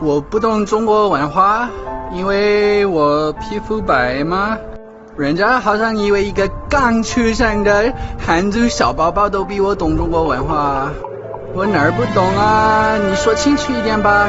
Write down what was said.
我不懂中国文化，因为我皮肤白吗？人家好像以为一个刚出生的汉族小宝宝都比我懂中国文化。我哪儿不懂啊？你说清楚一点吧。